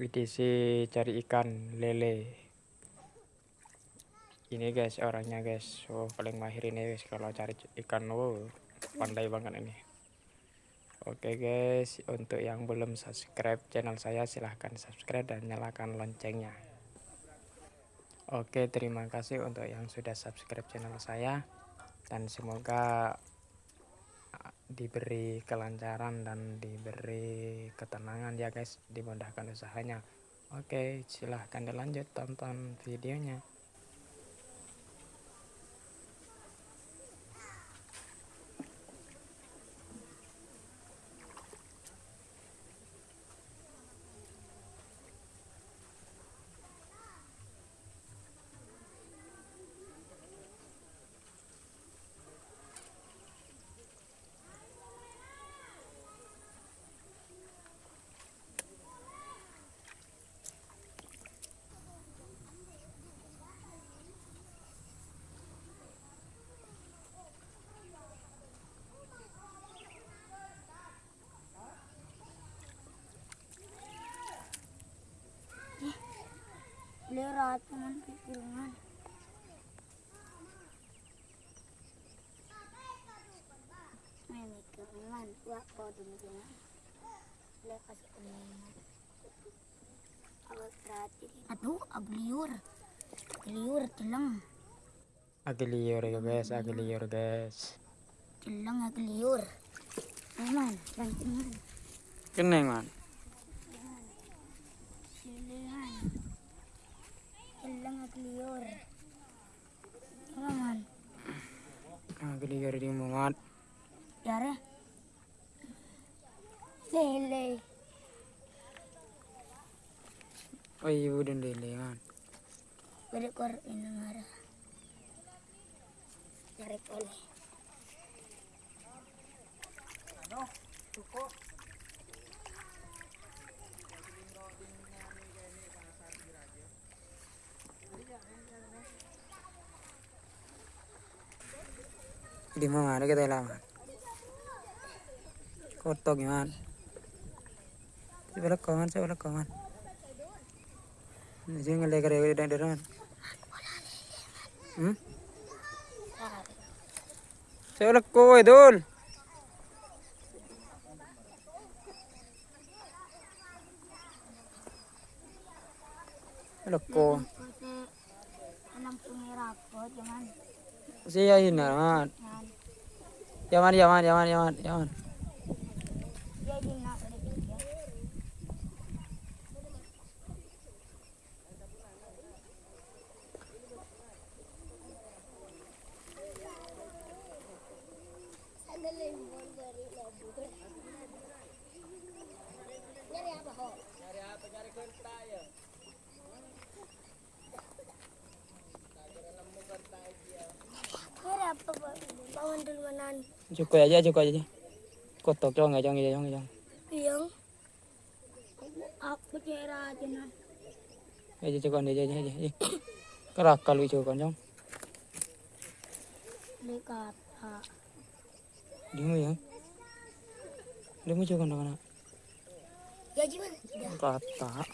WTC cari ikan lele. Ini guys orangnya guys. Oh paling mahir ini guys kalau cari ikan. Oh pandai banget ini. Oke guys untuk yang belum subscribe channel saya silahkan subscribe dan nyalakan loncengnya. Oke terima kasih untuk yang sudah subscribe channel saya. Dan semoga diberi kelancaran dan diberi ketenangan ya guys dimudahkan usahanya. Oke silahkan dilanjut tonton videonya पहले रात pikiran, main pikiran, मैं mikirin gua kau demikian boleh kasih kemenangan aduh agliur agliur telang agliur ya guys agliur guys. Telang agliur Kenan, kan? Kenan, man. ಆಗಲಿ ಯಾರಿಗೆ ಮಾಡ್ darah lele ಲೇ ಅಯ್ಯ ಉಡನ್ lele ya. ಲೇ ಮಾಡ್ kor marah. Tarik oleh. Ano? Tuko. đi mua mà đấy cái tay làm cột to kì anh, chứ bắt con chứ bắt con chứ người lấy cái đấy đang được rồi ừ chứ bắt cô ấy đôn Loko. Alam ko hirap ko, Jaman. Siya yun na, man. Yaman, yaman, yaman, yaman, yaman. Nyari ya. 안. 줄 거야, 이제 줄 거야, 이제. 꽃도 정해, 정해, 정해, 정해. 이형. 아프게 해라, 지난. 이제 저건, 이제, 이제, 이제. 까락 깔로 저건 좀. 내가 아파. 리무야. 리무 저건 나가나. 야, 지금. 내가 아파.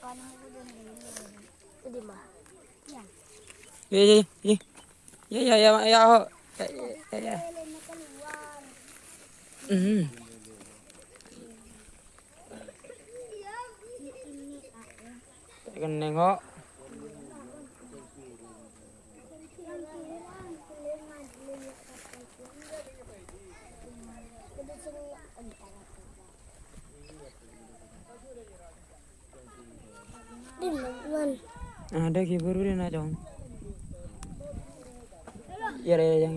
안 하고 좀. 어디 마. 야. 예, 예, 예. Ya, ya, ya. Hmm. Kan nengok. Ada kiburu dia nak iya iya yang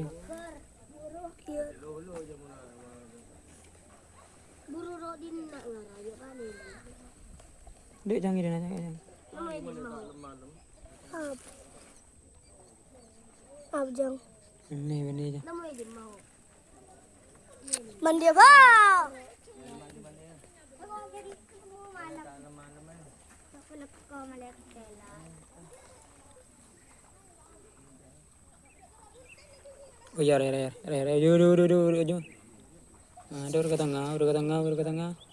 buru rodin nak dek jangan ini jangan. Ab ab jang. Ini ini jang mandi apa Malam-malam. Aku. Oh iya, iya, iya, iya, iya, iya, iya, iya, iya, iya, iya, iya, iya, iya, iya, iya, iya, iya, iya,